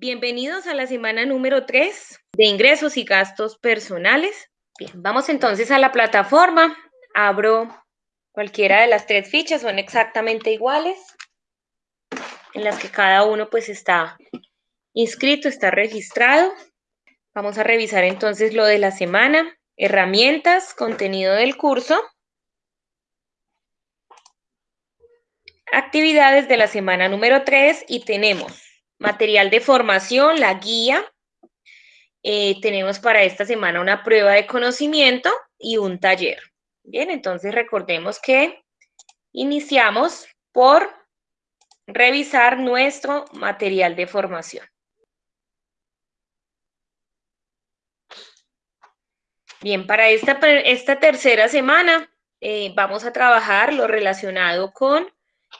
Bienvenidos a la semana número 3 de ingresos y gastos personales. Bien, vamos entonces a la plataforma. Abro cualquiera de las tres fichas, son exactamente iguales, en las que cada uno pues está inscrito, está registrado. Vamos a revisar entonces lo de la semana, herramientas, contenido del curso, actividades de la semana número 3 y tenemos material de formación, la guía. Eh, tenemos para esta semana una prueba de conocimiento y un taller. Bien, entonces recordemos que iniciamos por revisar nuestro material de formación. Bien, para esta, esta tercera semana eh, vamos a trabajar lo relacionado con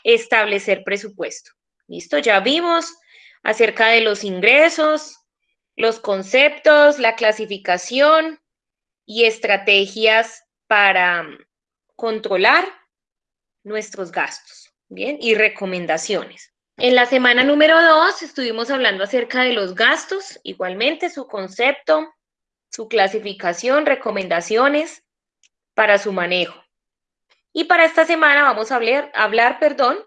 establecer presupuesto. ¿Listo? Ya vimos acerca de los ingresos, los conceptos, la clasificación y estrategias para mm, controlar nuestros gastos, ¿bien? Y recomendaciones. En la semana número dos estuvimos hablando acerca de los gastos, igualmente su concepto, su clasificación, recomendaciones para su manejo. Y para esta semana vamos a hablar, hablar perdón,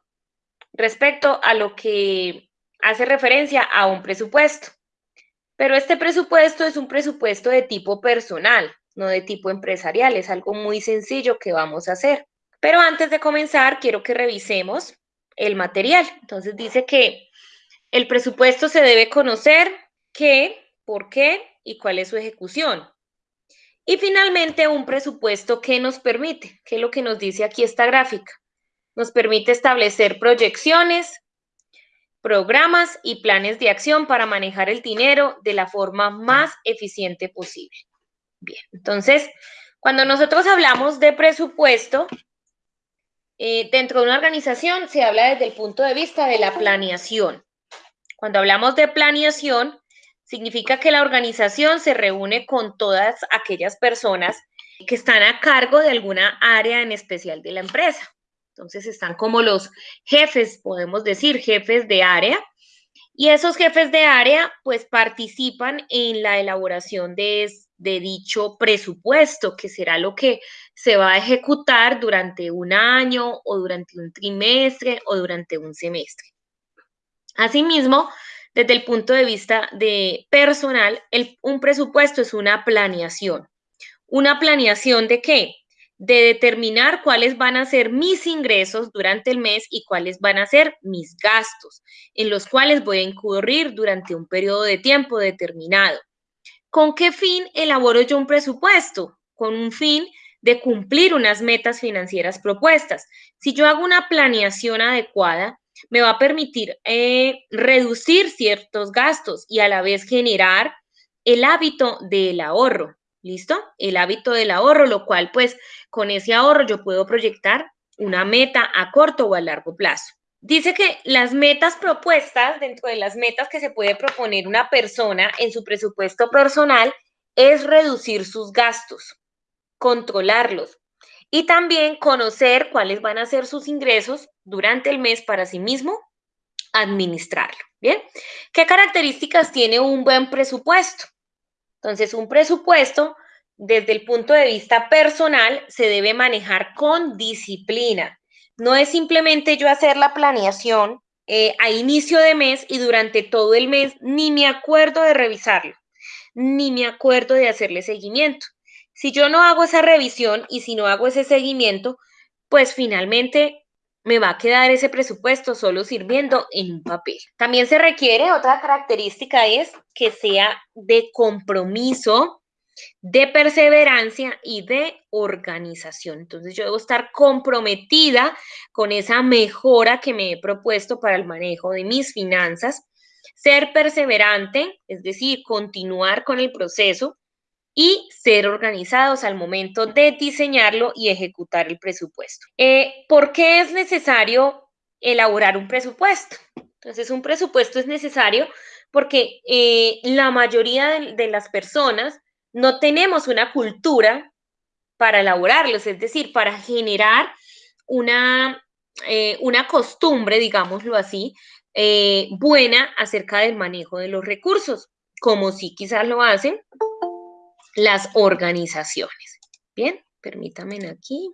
respecto a lo que hace referencia a un presupuesto. Pero este presupuesto es un presupuesto de tipo personal, no de tipo empresarial. Es algo muy sencillo que vamos a hacer. Pero antes de comenzar, quiero que revisemos el material. Entonces dice que el presupuesto se debe conocer qué, por qué y cuál es su ejecución. Y finalmente, un presupuesto que nos permite, que es lo que nos dice aquí esta gráfica. Nos permite establecer proyecciones, programas y planes de acción para manejar el dinero de la forma más eficiente posible. Bien, entonces, cuando nosotros hablamos de presupuesto, eh, dentro de una organización se habla desde el punto de vista de la planeación. Cuando hablamos de planeación, significa que la organización se reúne con todas aquellas personas que están a cargo de alguna área en especial de la empresa. Entonces están como los jefes, podemos decir, jefes de área. Y esos jefes de área pues participan en la elaboración de, dicho presupuesto, que será lo que se va a ejecutar durante un año o durante un trimestre o durante un semestre. Asimismo, desde el punto de vista de personal, un presupuesto es una planeación. ¿Una planeación de qué? De determinar cuáles van a ser mis ingresos durante el mes y cuáles van a ser mis gastos, en los cuales voy a incurrir durante un periodo de tiempo determinado. ¿Con qué fin elaboro yo un presupuesto? Con un fin de cumplir unas metas financieras propuestas. Si yo hago una planeación adecuada, me va a permitir eh, reducir ciertos gastos y a la vez generar el hábito del ahorro. ¿Listo? El hábito del ahorro, lo cual pues con ese ahorro yo puedo proyectar una meta a corto o a largo plazo. Dice que las metas propuestas, dentro de las metas que se puede proponer una persona en su presupuesto personal, es reducir sus gastos, controlarlos y también conocer cuáles van a ser sus ingresos durante el mes para sí mismo administrarlo. Bien, ¿qué características tiene un buen presupuesto? Entonces, un presupuesto desde el punto de vista personal se debe manejar con disciplina. No es simplemente yo hacer la planeación eh, a inicio de mes y durante todo el mes ni me acuerdo de revisarlo, ni me acuerdo de hacerle seguimiento. Si yo no hago esa revisión y si no hago ese seguimiento, pues finalmente me va a quedar ese presupuesto solo sirviendo en un papel. También se requiere, otra característica es que sea de compromiso de perseverancia y de organización. Entonces yo debo estar comprometida con esa mejora que me he propuesto para el manejo de mis finanzas, ser perseverante, es decir, continuar con el proceso y ser organizados al momento de diseñarlo y ejecutar el presupuesto. Eh, ¿Por qué es necesario elaborar un presupuesto? Entonces, un presupuesto es necesario porque eh, la mayoría de las personas no tenemos una cultura para elaborarlos, es decir, para generar una, eh, una costumbre, digámoslo así, buena acerca del manejo de los recursos, como sí quizás lo hacen las organizaciones. Bien, permítanme aquí.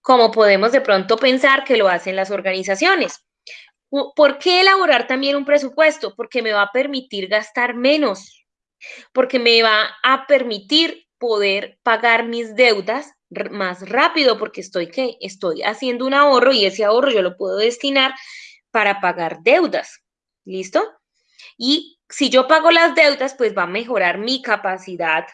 Como podemos de pronto pensar que lo hacen las organizaciones. ¿Por qué elaborar también un presupuesto? Porque me va a permitir gastar menos, porque me va a permitir poder pagar mis deudas más rápido, porque estoy, ¿qué? estoy haciendo un ahorro y ese ahorro yo lo puedo destinar para pagar deudas. ¿Listo? Y si yo pago las deudas, pues va a mejorar mi capacidad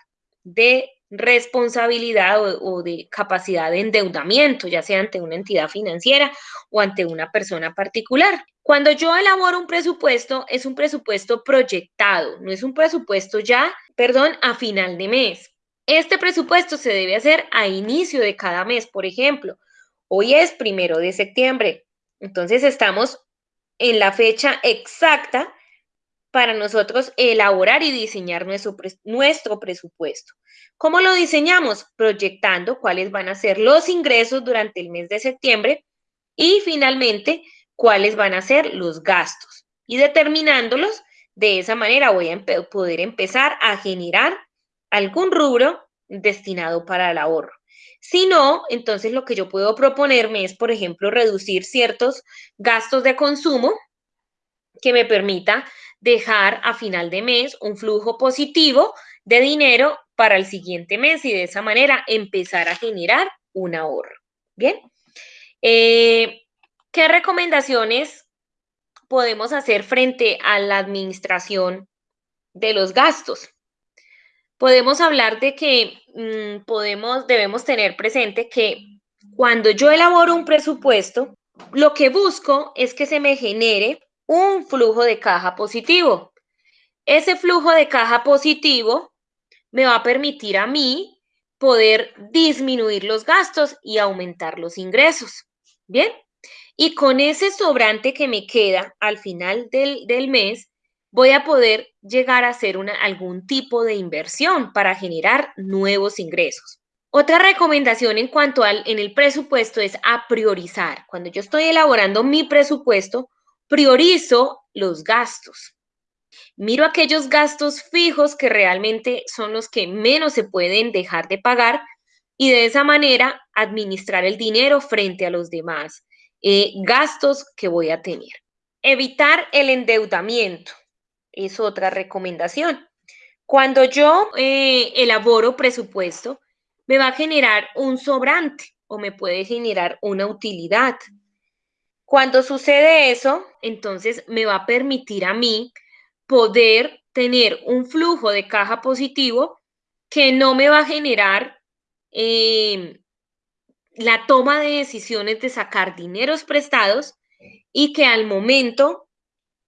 de responsabilidad o, de capacidad de endeudamiento, ya sea ante una entidad financiera o ante una persona particular. Cuando yo elaboro un presupuesto, es un presupuesto proyectado, no es un presupuesto ya, perdón, a final de mes. Este presupuesto se debe hacer a inicio de cada mes, por ejemplo. Hoy es primero de septiembre, entonces estamos en la fecha exacta para nosotros elaborar y diseñar nuestro, nuestro presupuesto. ¿Cómo lo diseñamos? Proyectando cuáles van a ser los ingresos durante el mes de septiembre y finalmente cuáles van a ser los gastos. Y determinándolos, de esa manera voy a poder empezar a generar algún rubro destinado para el ahorro. Si no, entonces lo que yo puedo proponerme es, por ejemplo, reducir ciertos gastos de consumo que me permita dejar a final de mes un flujo positivo de dinero para el siguiente mes y de esa manera empezar a generar un ahorro. Bien. Eh, ¿Qué recomendaciones podemos hacer frente a la administración de los gastos? Podemos hablar de que mm, podemos, debemos tener presente que cuando yo elaboro un presupuesto, lo que busco es que se me genere un flujo de caja positivo. Ese flujo de caja positivo me va a permitir a mí poder disminuir los gastos y aumentar los ingresos. Bien, y con ese sobrante que me queda al final del, mes, voy a poder llegar a hacer una, algún tipo de inversión para generar nuevos ingresos. Otra recomendación en cuanto al en el presupuesto es a priorizar. Cuando yo estoy elaborando mi presupuesto, priorizo los gastos. Miro aquellos gastos fijos que realmente son los que menos se pueden dejar de pagar y de esa manera administrar el dinero frente a los demás eh, gastos que voy a tener. Evitar el endeudamiento es otra recomendación. Cuando yo eh, elaboro presupuesto, me va a generar un sobrante o me puede generar una utilidad. Cuando sucede eso, entonces me va a permitir a mí poder tener un flujo de caja positivo que no me va a generar eh, la toma de decisiones de sacar dineros prestados y que al momento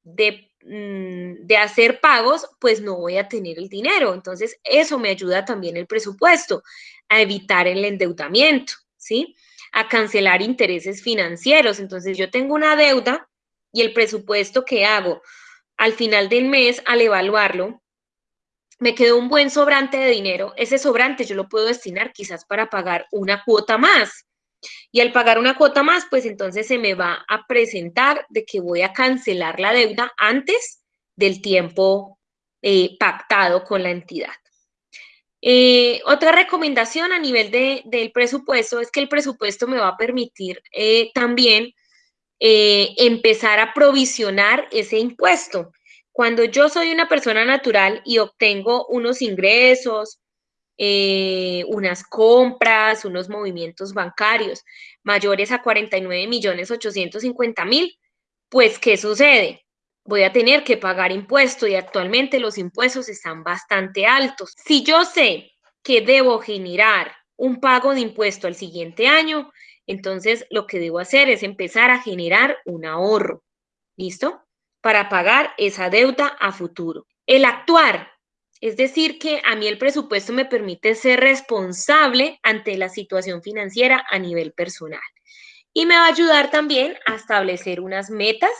de, mm, de, hacer pagos, pues no voy a tener el dinero. Entonces, eso me ayuda también el presupuesto a evitar el endeudamiento, ¿sí? A cancelar intereses financieros. Entonces yo tengo una deuda y el presupuesto que hago al final del mes, al evaluarlo, me quedó un buen sobrante de dinero. Ese sobrante yo lo puedo destinar quizás para pagar una cuota más. Y al pagar una cuota más, pues entonces se me va a presentar de que voy a cancelar la deuda antes del tiempo eh, pactado con la entidad. Eh, otra recomendación a nivel del presupuesto es que el presupuesto me va a permitir eh, también eh, empezar a provisionar ese impuesto. Cuando yo soy una persona natural y obtengo unos ingresos, unas compras, unos movimientos bancarios mayores a 49 millones 850 mil, pues ¿qué sucede? Voy a tener que pagar impuestos y actualmente los impuestos están bastante altos. Si yo sé que debo generar un pago de impuesto al siguiente año, entonces lo que debo hacer es empezar a generar un ahorro. ¿Listo? Para pagar esa deuda a futuro. El actuar, es decir, que a mí el presupuesto me permite ser responsable ante la situación financiera a nivel personal. Y me va a ayudar también a establecer unas metas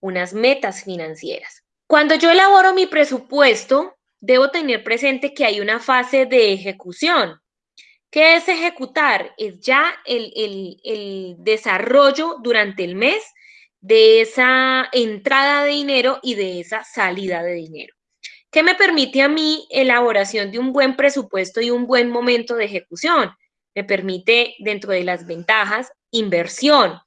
unas metas financieras. Cuando yo elaboro mi presupuesto, debo tener presente que hay una fase de ejecución. ¿Qué es ejecutar? Es ya el, desarrollo durante el mes de esa entrada de dinero y de esa salida de dinero. ¿Qué me permite a mí elaboración de un buen presupuesto y un buen momento de ejecución? Me permite, dentro de las ventajas, inversión.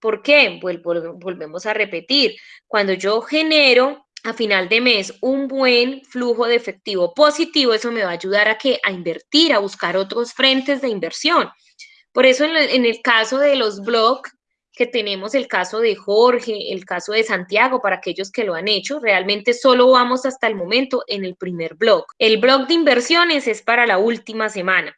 ¿Por qué? volvemos a repetir. Cuando yo genero a final de mes un buen flujo de efectivo positivo, eso me va a ayudar a que a invertir, a buscar otros frentes de inversión. Por eso en, el caso de los blogs, que tenemos el caso de Jorge, el caso de Santiago, para aquellos que lo han hecho, realmente solo vamos hasta el momento en el primer blog. El blog de inversiones es para la última semana.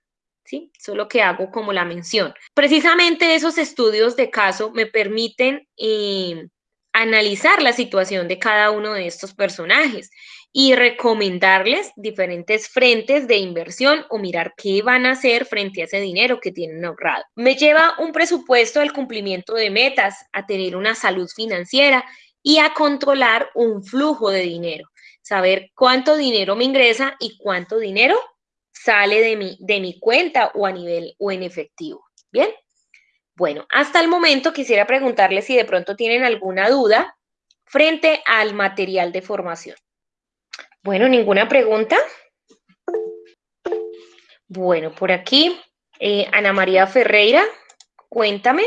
¿Sí? Solo que hago como la mención. Precisamente esos estudios de caso me permiten eh, analizar la situación de cada uno de estos personajes y recomendarles diferentes frentes de inversión o mirar qué van a hacer frente a ese dinero que tienen ahorrado. Me lleva un presupuesto al cumplimiento de metas, a tener una salud financiera y a controlar un flujo de dinero, saber cuánto dinero me ingresa y cuánto dinero sale de mi, de mi cuenta o a nivel o en efectivo. Bien. Bueno, hasta el momento quisiera preguntarles si de pronto tienen alguna duda frente al material de formación. Bueno, ¿ninguna pregunta? Bueno, por aquí, eh, Ana María Ferreira, cuéntame.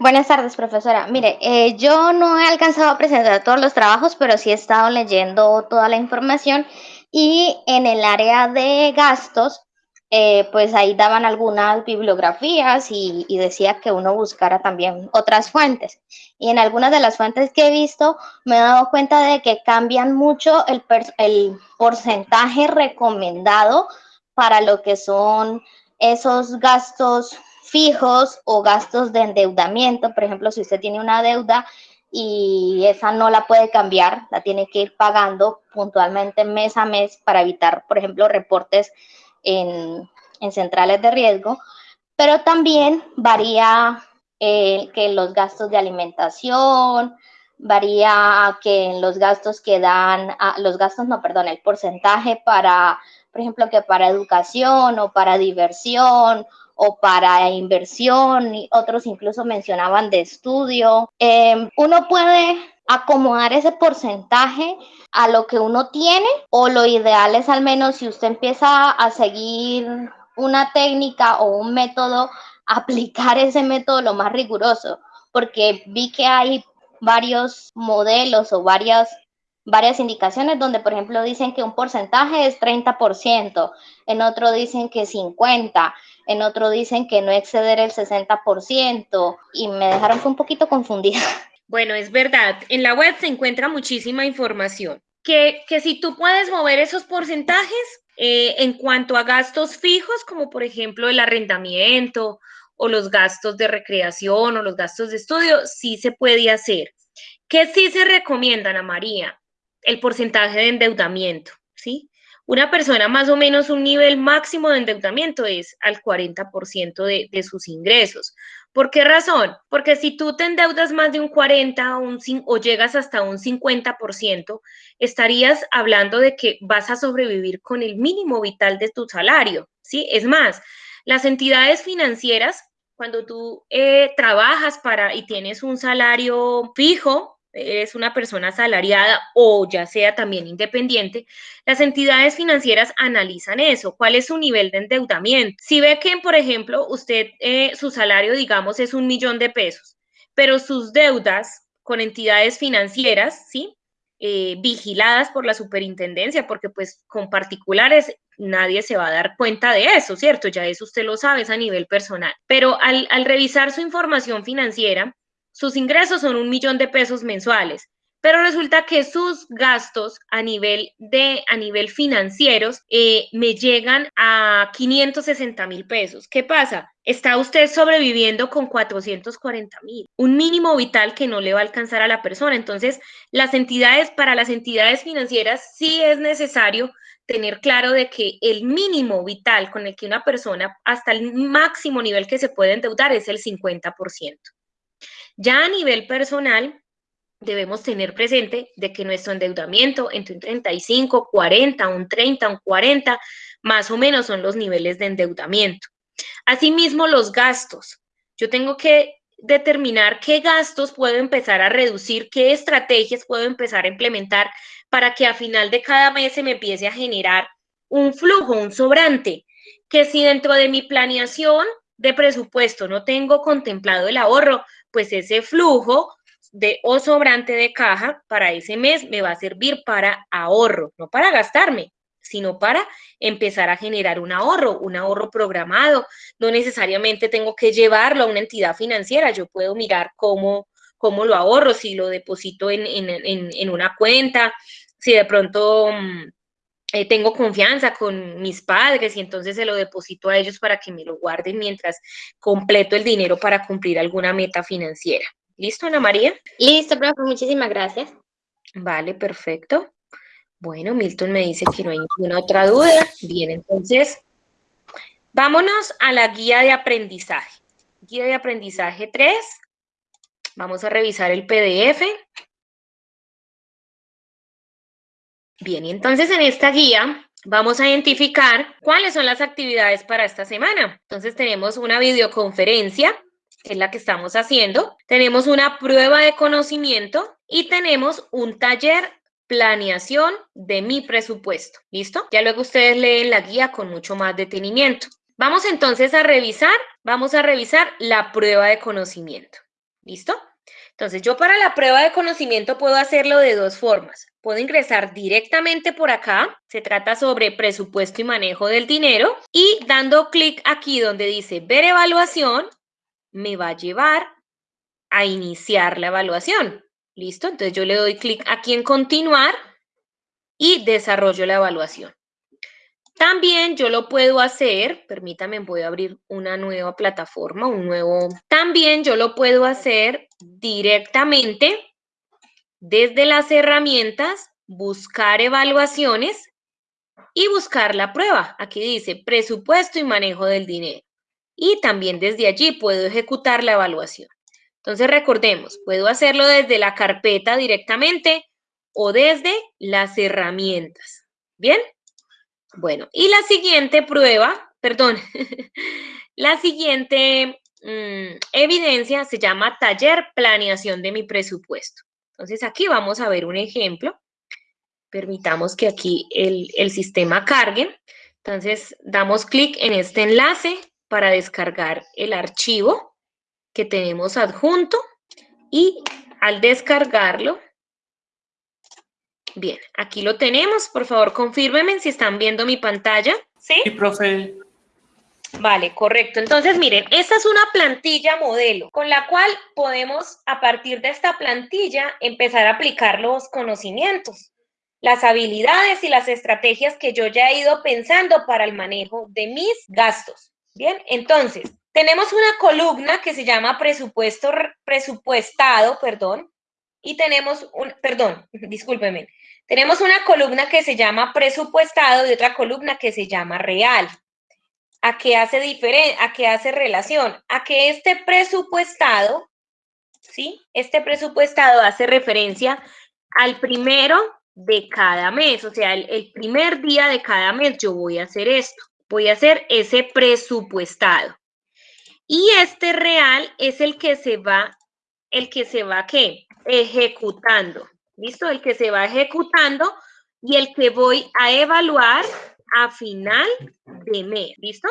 Buenas tardes, profesora. Mire, eh, yo no he alcanzado a presentar todos los trabajos, pero sí he estado leyendo toda la información y en el área de gastos eh, pues ahí daban algunas bibliografías y, decía que uno buscara también otras fuentes. Y en algunas de las fuentes que he visto me he dado cuenta de que cambian mucho el, el porcentaje recomendado para lo que son esos gastos fijos o gastos de endeudamiento. Por ejemplo, si usted tiene una deuda y esa no la puede cambiar, la tiene que ir pagando puntualmente mes a mes para evitar, por ejemplo, reportes en, centrales de riesgo, pero también varía eh, que los gastos de alimentación, varía que en los gastos que dan, ah, los gastos, no, perdón, el porcentaje para, por ejemplo, que para educación o para diversión o para inversión, y otros incluso mencionaban de estudio. Em, uno puede acomodar ese porcentaje a lo que uno tiene o lo ideal es al menos si usted empieza a seguir una técnica o un método, aplicar ese método lo más riguroso, porque vi que hay varios modelos o varias, varias indicaciones donde, por ejemplo, dicen que un porcentaje es 30%, en otro dicen que 50%, en otro dicen que no exceder el 60% y me dejaron un poquito confundida. Bueno, es verdad, en la web se encuentra muchísima información. Que, que si tú puedes mover esos porcentajes eh, en cuanto a gastos fijos, como por ejemplo el arrendamiento o los gastos de recreación o los gastos de estudio, sí se puede hacer. ¿Qué sí se recomienda, Ana María? El porcentaje de endeudamiento, ¿sí? Una persona más o menos un nivel máximo de endeudamiento es al 40% de, de sus ingresos. ¿Por qué razón? Porque si tú te endeudas más de un 40 o, un, o llegas hasta un 50%, estarías hablando de que vas a sobrevivir con el mínimo vital de tu salario, ¿sí? Es más, las entidades financieras, cuando tú eh, trabajas para y tienes un salario fijo, eres una persona asalariada o ya sea también independiente, las entidades financieras analizan eso, cuál es su nivel de endeudamiento. Si ve que, por ejemplo, usted, eh, su salario, digamos, es un millón de pesos, pero sus deudas con entidades financieras, ¿sí? Eh, vigiladas por la superintendencia, porque pues con particulares nadie se va a dar cuenta de eso, ¿cierto? Ya eso usted lo sabe, es a nivel personal. Pero al, al revisar su información financiera, sus ingresos son un millón de pesos mensuales, pero resulta que sus gastos a nivel de a nivel financieros eh, me llegan a 560 mil pesos. ¿Qué pasa? Está usted sobreviviendo con 440 mil, un mínimo vital que no le va a alcanzar a la persona. Entonces, las entidades, para las entidades financieras sí es necesario tener claro de que el mínimo vital con el que una persona hasta el máximo nivel que se puede endeudar es el 50%. Ya a nivel personal, debemos tener presente de que nuestro endeudamiento entre un 35, 40, un 30, un 40, más o menos son los niveles de endeudamiento. Asimismo, los gastos. Yo tengo que determinar qué gastos puedo empezar a reducir, qué estrategias puedo empezar a implementar para que a final de cada mes se me empiece a generar un flujo, un sobrante, que si dentro de mi planeación de presupuesto no tengo contemplado el ahorro, pues ese flujo de o sobrante de caja para ese mes me va a servir para ahorro, no para gastarme, sino para empezar a generar un ahorro, un ahorro programado. No necesariamente tengo que llevarlo a una entidad financiera, yo puedo mirar cómo, cómo lo ahorro, si lo deposito en, en, una cuenta, si de pronto mm, eh, tengo confianza con mis padres y entonces se lo deposito a ellos para que me lo guarden mientras completo el dinero para cumplir alguna meta financiera. ¿Listo, Ana María? Listo, profe, muchísimas gracias. Vale, perfecto. Bueno, Milton me dice que no hay ninguna otra duda. Bien, entonces, vámonos a la guía de aprendizaje. Guía de aprendizaje 3. Vamos a revisar el PDF. Bien, y entonces en esta guía vamos a identificar cuáles son las actividades para esta semana. Entonces tenemos una videoconferencia que es la que estamos haciendo. Tenemos una prueba de conocimiento y tenemos un taller planeación de mi presupuesto. ¿Listo? Ya luego ustedes leen la guía con mucho más detenimiento. Vamos entonces a revisar, vamos a revisar la prueba de conocimiento. ¿Listo? Entonces, yo para la prueba de conocimiento puedo hacerlo de dos formas. Puedo ingresar directamente por acá, se trata sobre presupuesto y manejo del dinero, y dando clic aquí donde dice ver evaluación, me va a llevar a iniciar la evaluación. ¿Listo? Entonces yo le doy clic aquí en continuar y desarrollo la evaluación. También yo lo puedo hacer, permítame, voy a abrir una nueva plataforma, un nuevo, también yo lo puedo hacer directamente desde las herramientas, buscar evaluaciones y buscar la prueba. Aquí dice presupuesto y manejo del dinero y también desde allí puedo ejecutar la evaluación. Entonces recordemos, puedo hacerlo desde la carpeta directamente o desde las herramientas. ¿Bien? Bueno, y la siguiente prueba, perdón, la siguiente mm, evidencia se llama taller planeación de mi presupuesto. Entonces aquí vamos a ver un ejemplo. Permitamos que aquí el, el sistema cargue. Entonces damos clic en este enlace para descargar el archivo que tenemos adjunto y al descargarlo, bien, aquí lo tenemos. Por favor, confírmenme si están viendo mi pantalla. ¿Sí? Sí, profe. Vale, correcto. Entonces, miren, esta es una plantilla modelo con la cual podemos, a partir de esta plantilla, empezar a aplicar los conocimientos, las habilidades y las estrategias que yo ya he ido pensando para el manejo de mis gastos. Bien, entonces, tenemos una columna que se llama presupuesto, presupuestado, perdón, y tenemos un, perdón, discúlpeme, tenemos una columna que se llama presupuestado y otra columna que se llama real. ¿A qué hace diferencia? ¿A qué hace relación? A que este presupuestado, ¿sí? Este presupuestado hace referencia al primero de cada mes, o sea, el primer día de cada mes yo voy a hacer esto voy a hacer ese presupuestado. Y este real es el que se va, el que se va, ¿qué? Ejecutando. ¿Listo? El que se va ejecutando y el que voy a evaluar a final de mes. ¿Listo?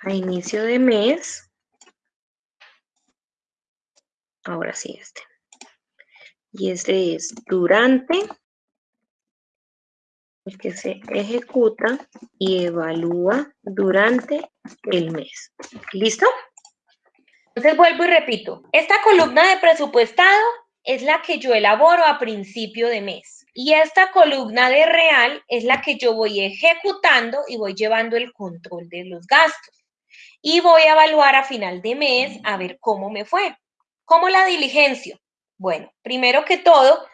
A inicio de mes. Ahora sí, este. Y este es durante que se ejecuta y evalúa durante el mes. ¿Listo? Entonces vuelvo y repito, esta columna de presupuestado es la que yo elaboro a principio de mes y esta columna de real es la que yo voy ejecutando y voy llevando el control de los gastos. Y voy a evaluar a final de mes a ver cómo me fue. ¿Cómo la diligencia? Bueno, primero que todo,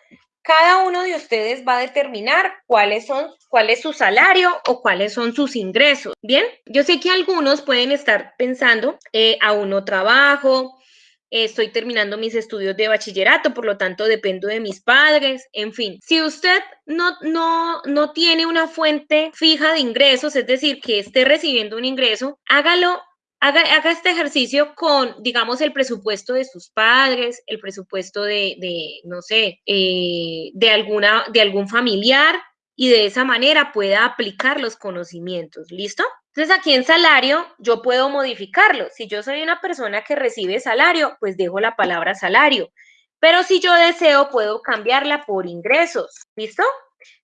cada uno de ustedes va a determinar cuáles son, cuál es su salario o cuáles son sus ingresos. Bien, yo sé que algunos pueden estar pensando, eh, aún no trabajo, estoy terminando mis estudios de bachillerato, por lo tanto dependo de mis padres, en fin. Si usted no, no, no tiene una fuente fija de ingresos, es decir, que esté recibiendo un ingreso, hágalo Haga, este ejercicio con, digamos, el presupuesto de sus padres, el presupuesto de, de no sé, eh, de, alguna, de algún familiar y de esa manera pueda aplicar los conocimientos. ¿Listo? Entonces aquí en salario yo puedo modificarlo. Si yo soy una persona que recibe salario, pues dejo la palabra salario. Pero si yo deseo, puedo cambiarla por ingresos. ¿Listo?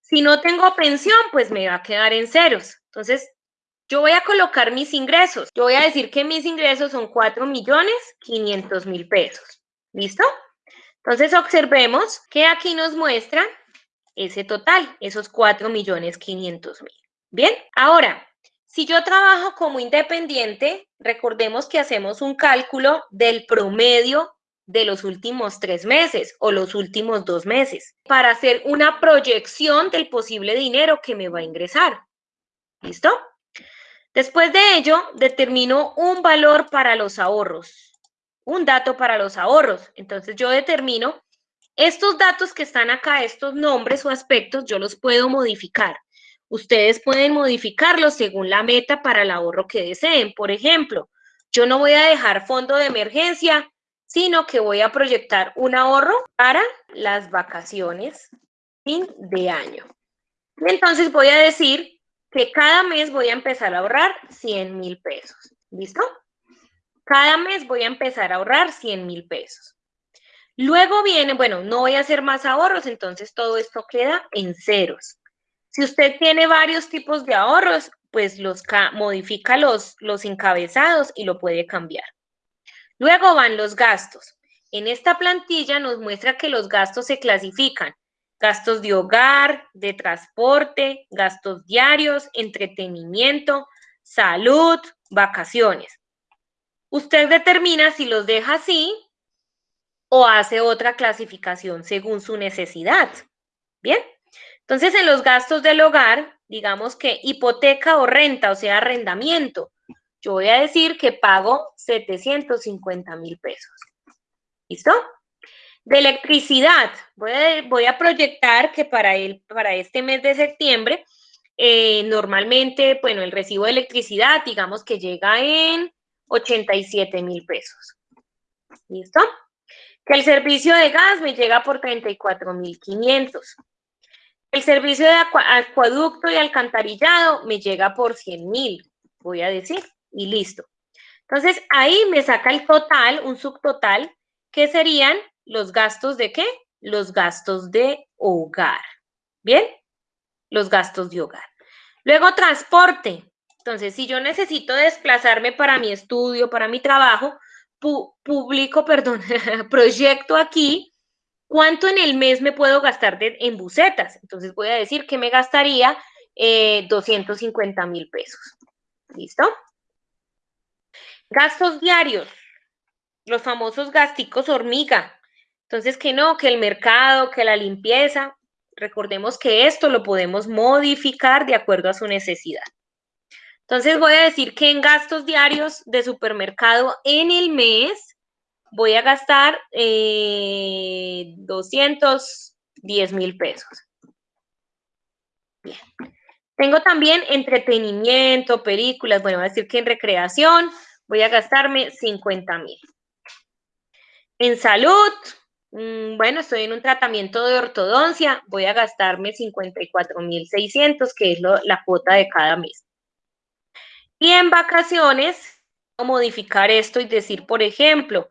Si no tengo pensión, pues me va a quedar en ceros. Entonces, yo voy a colocar mis ingresos. Yo voy a decir que mis ingresos son 4 millones 500 mil pesos. ¿Listo? Entonces observemos que aquí nos muestra ese total, esos 4 millones 500 mil. Bien, ahora, si yo trabajo como independiente, recordemos que hacemos un cálculo del promedio de los últimos tres meses o los últimos dos meses para hacer una proyección del posible dinero que me va a ingresar. ¿Listo? Después de ello, determino un valor para los ahorros, un dato para los ahorros. Entonces yo determino estos datos que están acá, estos nombres o aspectos, yo los puedo modificar. Ustedes pueden modificarlos según la meta para el ahorro que deseen. Por ejemplo, yo no voy a dejar fondo de emergencia, sino que voy a proyectar un ahorro para las vacaciones fin de año. Entonces voy a decir que cada mes voy a empezar a ahorrar 100 mil pesos. ¿Listo? Cada mes voy a empezar a ahorrar 100 mil pesos. Luego viene, bueno, no voy a hacer más ahorros, entonces todo esto queda en ceros. Si usted tiene varios tipos de ahorros, pues los modifica los, los encabezados y lo puede cambiar. Luego van los gastos. En esta plantilla nos muestra que los gastos se clasifican gastos de hogar, de transporte, gastos diarios, entretenimiento, salud, vacaciones. Usted determina si los deja así o hace otra clasificación según su necesidad. Bien, entonces en los gastos del hogar, digamos que hipoteca o renta, o sea, arrendamiento, yo voy a decir que pago 750 mil pesos. ¿Listo? De electricidad, voy a, proyectar que para, el, para este mes de septiembre, eh, normalmente, bueno, el recibo de electricidad, digamos que llega en 87 mil pesos. ¿Listo? Que el servicio de gas me llega por 34 mil 500. El servicio de acueducto y alcantarillado me llega por 100 mil, voy a decir, y listo. Entonces, ahí me saca el total, un subtotal, que serían los gastos de qué? Los gastos de hogar. ¿Bien? Los gastos de hogar. Luego, transporte. Entonces, si yo necesito desplazarme para mi estudio, para mi trabajo, publico, perdón, proyecto aquí cuánto en el mes me puedo gastar en bucetas. Entonces, voy a decir que me gastaría 250 eh, mil pesos. ¿Listo? Gastos diarios. Los famosos gasticos hormiga. Entonces, que no, que el mercado, que la limpieza, recordemos que esto lo podemos modificar de acuerdo a su necesidad. Entonces, voy a decir que en gastos diarios de supermercado en el mes voy a gastar 210 eh, mil pesos. Bien. Tengo también entretenimiento, películas, bueno, voy a decir que en recreación voy a gastarme 50 mil. En salud, bueno, estoy en un tratamiento de ortodoncia, voy a gastarme 54.600, que es la cuota de cada mes. Y en vacaciones, modificar esto y decir, por ejemplo,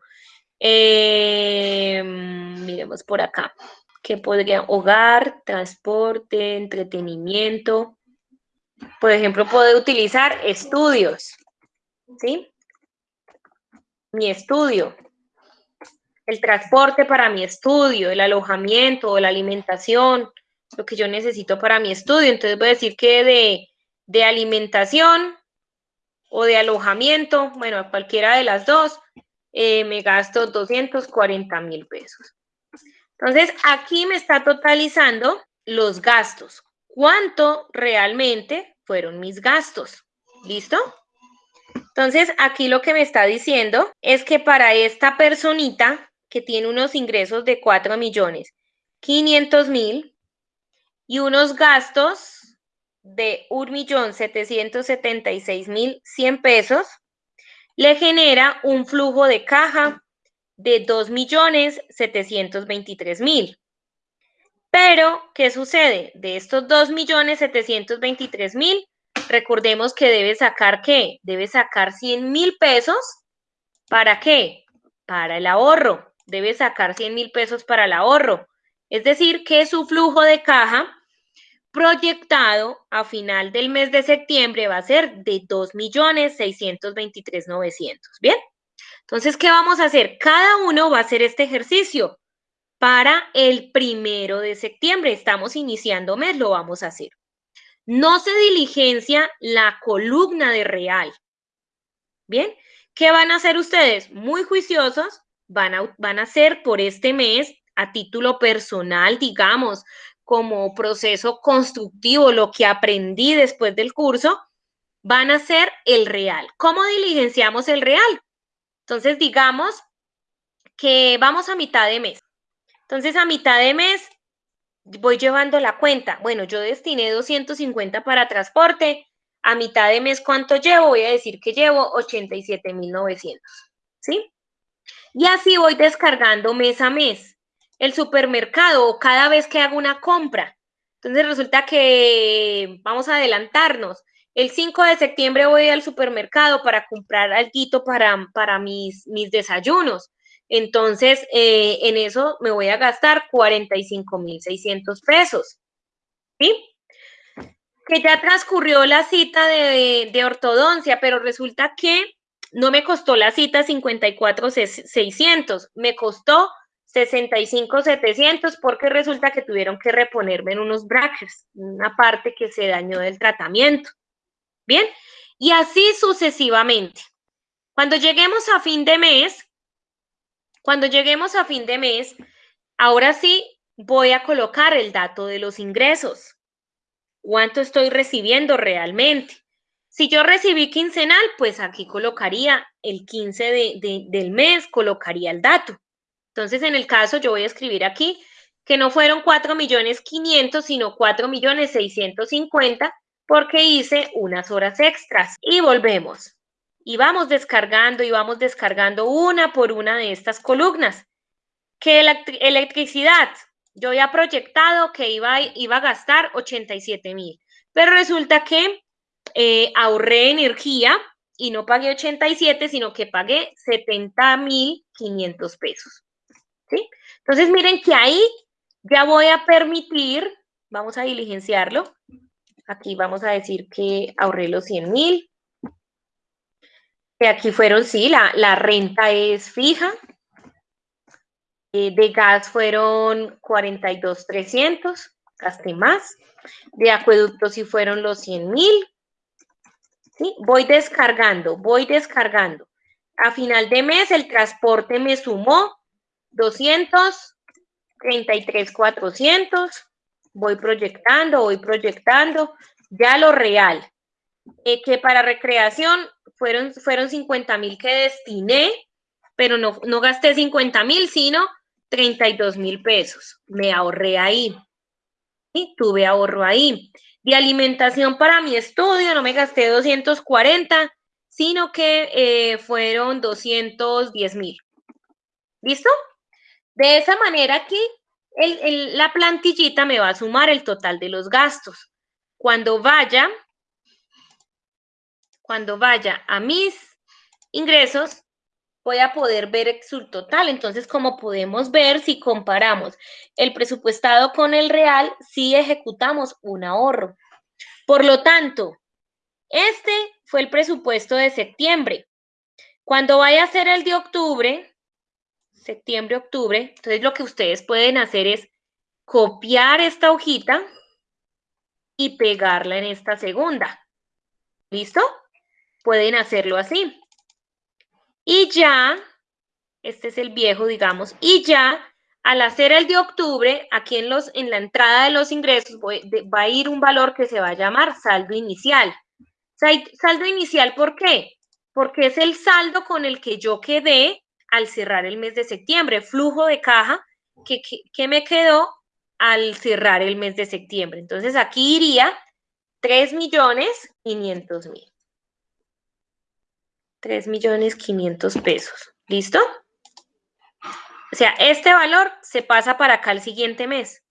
eh, miremos por acá, que podría hogar, transporte, entretenimiento. Por ejemplo, puedo utilizar estudios, ¿sí? Mi estudio, el transporte para mi estudio, el alojamiento, la alimentación, lo que yo necesito para mi estudio. Entonces voy a decir que de, alimentación o de alojamiento, bueno, cualquiera de las dos, eh, me gasto 240 mil pesos. Entonces, aquí me está totalizando los gastos. ¿Cuánto realmente fueron mis gastos? ¿Listo? Entonces, aquí lo que me está diciendo es que para esta personita que tiene unos ingresos de 4 millones 500 mil y unos gastos de 1.776.100 pesos, le genera un flujo de caja de 2.723.000. Pero, ¿qué sucede? De estos 2.723.000, recordemos que debe sacar qué? Debe sacar 100 mil pesos. ¿Para qué? Para el ahorro. Debe sacar 100 mil pesos para el ahorro. Es decir, que su flujo de caja proyectado a final del mes de septiembre va a ser de 2.623.900. ¿Bien? Entonces, ¿qué vamos a hacer? Cada uno va a hacer este ejercicio para el primero de septiembre. Estamos iniciando mes, lo vamos a hacer. No se diligencia la columna de real. ¿Bien? ¿Qué van a hacer ustedes? Muy juiciosos, van a, van a hacer por este mes a título personal, digamos, como proceso constructivo, lo que aprendí después del curso, van a ser el real. ¿Cómo diligenciamos el real? Entonces, digamos que vamos a mitad de mes. Entonces, a mitad de mes voy llevando la cuenta. Bueno, yo destiné 250 para transporte. A mitad de mes, ¿cuánto llevo? Voy a decir que llevo 87,900. ¿Sí? Y así voy descargando mes a mes el supermercado o cada vez que hago una compra. Entonces resulta que vamos a adelantarnos. El 5 de septiembre voy al supermercado para comprar algo para, para mis, mis desayunos. Entonces, eh, en eso me voy a gastar 45,600 pesos. ¿Sí? Que ya transcurrió la cita de, de ortodoncia, pero resulta que no me costó la cita 54,600, me costó 65,700 porque resulta que tuvieron que reponerme en unos brackets, una parte que se dañó del tratamiento. Bien, y así sucesivamente. Cuando lleguemos a fin de mes, cuando lleguemos a fin de mes, ahora sí voy a colocar el dato de los ingresos. ¿Cuánto estoy recibiendo realmente? Si yo recibí quincenal, pues aquí colocaría el 15 del mes, colocaría el dato. Entonces, en el caso, yo voy a escribir aquí que no fueron 4 millones 500, sino 4 millones 650 porque hice unas horas extras. Y volvemos. Y vamos descargando y vamos descargando una por una de estas columnas. Que la electricidad, yo había proyectado que iba, iba a gastar 87 mil, pero resulta que eh, ahorré energía y no pagué 87, sino que pagué 70 mil 500 pesos. Entonces, miren que ahí ya voy a permitir, vamos a diligenciarlo. Aquí vamos a decir que ahorré los 100 mil. Que aquí fueron, sí, la, la renta es fija. Eh, de gas fueron 42,300, gasté más. De acueducto sí fueron los 100 mil. Voy descargando, voy descargando. A final de mes el transporte me sumó 200, 33, 400, voy proyectando, voy proyectando, ya lo real, eh, que para recreación fueron, fueron 50 mil que destiné, pero no, no gasté 50 mil, sino 32 mil pesos. Me ahorré ahí. Y tuve ahorro ahí. De alimentación para mi estudio no me gasté 240, sino que eh, fueron 210 mil. ¿Listo? De esa manera aquí, la plantillita me va a sumar el total de los gastos. Cuando vaya, cuando vaya a mis ingresos, voy a poder ver su total. Entonces, como podemos ver, si comparamos el presupuestado con el real, sí ejecutamos un ahorro. Por lo tanto, este fue el presupuesto de septiembre. Cuando vaya a ser el de octubre, septiembre, octubre. Entonces lo que ustedes pueden hacer es copiar esta hojita y pegarla en esta segunda. ¿Listo? Pueden hacerlo así. Y ya, este es el viejo, digamos, y ya al hacer el de octubre, aquí en, los, en la entrada de los ingresos va a ir un valor que se va a llamar saldo inicial. Saldo inicial, ¿por qué? porque es el saldo con el que yo quedé al cerrar el mes de septiembre, flujo de caja que, que, me quedó al cerrar el mes de septiembre. Entonces aquí iría 3 millones 500 mil. 3 millones 500 pesos. ¿Listo? O sea, este valor se pasa para acá el siguiente mes.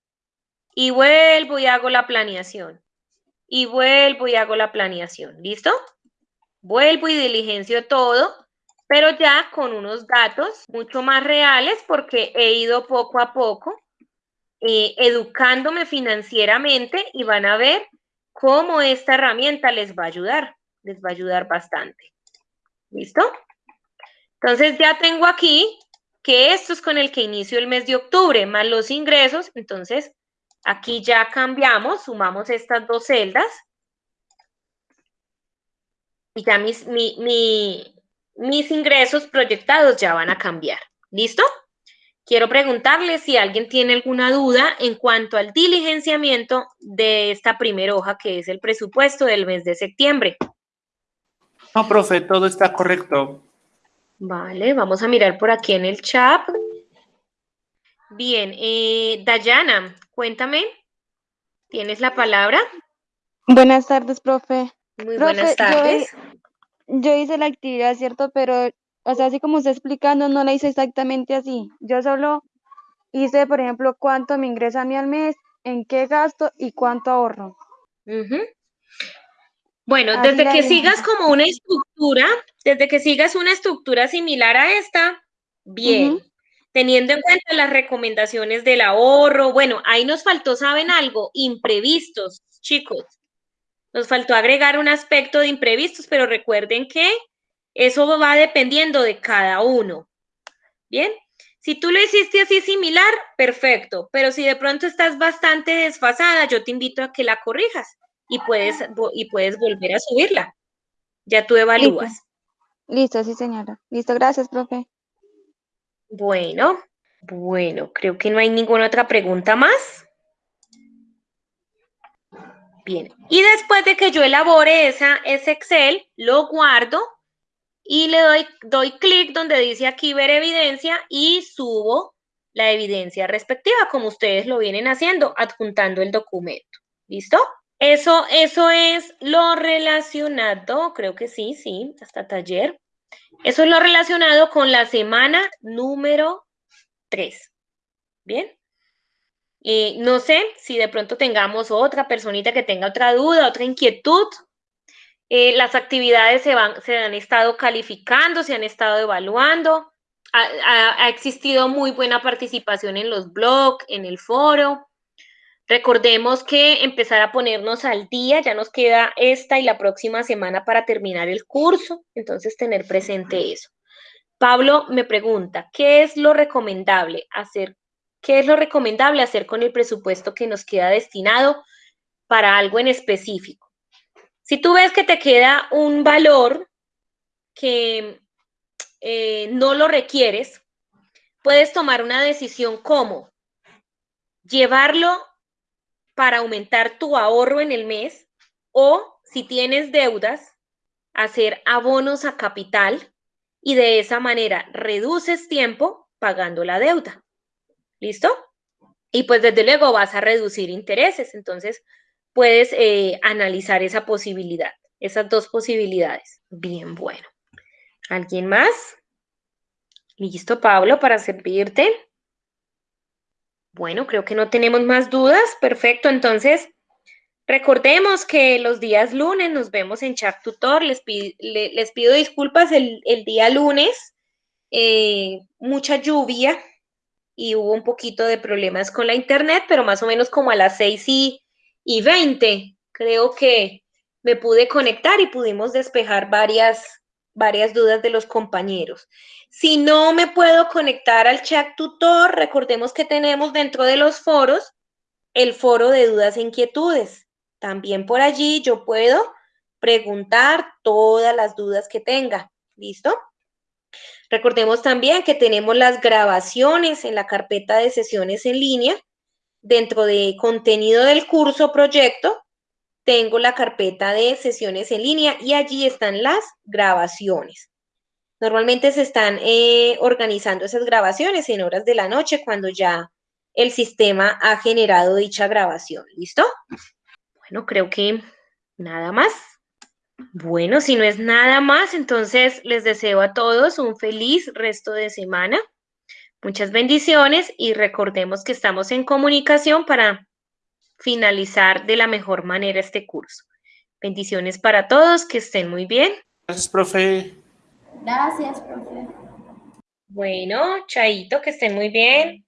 Y vuelvo y hago la planeación. Y vuelvo y hago la planeación. ¿Listo? Vuelvo y diligencio todo, pero ya con unos datos mucho más reales porque he ido poco a poco eh, educándome financieramente y van a ver cómo esta herramienta les va a ayudar. Les va a ayudar bastante. ¿Listo? Entonces ya tengo aquí que esto es con el que inicio el mes de octubre, más los ingresos. Entonces, aquí ya cambiamos, sumamos estas dos celdas. Y ya mis, mis ingresos proyectados ya van a cambiar. ¿Listo? Quiero preguntarle si alguien tiene alguna duda en cuanto al diligenciamiento de esta primera hoja, que es el presupuesto del mes de septiembre. No, profe, todo está correcto. Vale, vamos a mirar por aquí en el chat. Bien, eh, Dayana, cuéntame, ¿tienes la palabra? Buenas tardes, profe. Muy buenas tardes. Yo, hice la actividad, ¿cierto? Pero, o sea, así como está explicando, no la hice exactamente así. Yo solo hice, por ejemplo, cuánto me ingresa a mí al mes, en qué gasto y cuánto ahorro. Bueno, desde que sigas como una estructura, desde que sigas una estructura similar a esta, bien. Teniendo en cuenta las recomendaciones del ahorro, bueno, ahí nos faltó, ¿saben algo? Imprevistos, chicos. Nos faltó agregar un aspecto de imprevistos, pero recuerden que eso va dependiendo de cada uno. Bien, si tú lo hiciste así similar, perfecto, pero si de pronto estás bastante desfasada, yo te invito a que la corrijas y puedes, y puedes volver a subirla. Ya tú evalúas. Listo. sí señora. Listo, gracias, profe. Bueno, bueno, creo que no hay ninguna otra pregunta más. Bien, y después de que yo elabore esa, ese Excel, lo guardo y le doy, doy clic donde dice aquí ver evidencia y subo la evidencia respectiva, como ustedes lo vienen haciendo, adjuntando el documento. ¿Listo? Eso, eso es lo relacionado, creo que sí, sí, hasta taller. Eso es lo relacionado con la semana número 3. ¿Bien? Eh, no sé si de pronto tengamos otra personita que tenga otra duda, otra inquietud. Eh, las actividades se, van, se han estado calificando, se han estado evaluando. ha existido muy buena participación en los blogs, en el foro. Recordemos que empezar a ponernos al día, ya nos queda esta y la próxima semana para terminar el curso, entonces tener presente eso. Pablo me pregunta, ¿qué es lo recomendable hacer? ¿Qué es lo recomendable hacer con el presupuesto que nos queda destinado para algo en específico? Si tú ves que te queda un valor que eh, no lo requieres, puedes tomar una decisión como llevarlo para aumentar tu ahorro en el mes o si tienes deudas, hacer abonos a capital y de esa manera reduces tiempo pagando la deuda. ¿Listo? Y pues desde luego vas a reducir intereses, entonces puedes eh, analizar esa posibilidad, esas dos posibilidades. Bien, bueno. ¿Alguien más? Listo, Pablo, para servirte. Bueno, creo que no tenemos más dudas. Perfecto, entonces recordemos que los días lunes nos vemos en Chat Tutor. Les, pido disculpas el, día lunes. Eh, mucha lluvia y hubo un poquito de problemas con la internet, pero más o menos como a las 6 y, y 20 creo que me pude conectar y pudimos despejar varias, varias dudas de los compañeros. Si no me puedo conectar al chat tutor, recordemos que tenemos dentro de los foros el foro de dudas e inquietudes. También por allí yo puedo preguntar todas las dudas que tenga. ¿Listo? Recordemos también que tenemos las grabaciones en la carpeta de sesiones en línea. Dentro de contenido del curso proyecto, tengo la carpeta de sesiones en línea y allí están las grabaciones. Normalmente se están eh, organizando esas grabaciones en horas de la noche cuando ya el sistema ha generado dicha grabación. ¿Listo? Bueno, creo que nada más. Bueno, si no es nada más, entonces les deseo a todos un feliz resto de semana. Muchas bendiciones y recordemos que estamos en comunicación para finalizar de la mejor manera este curso. Bendiciones para todos, que estén muy bien. Gracias, profe. Gracias, profe. Bueno, Chaito, que estén muy bien.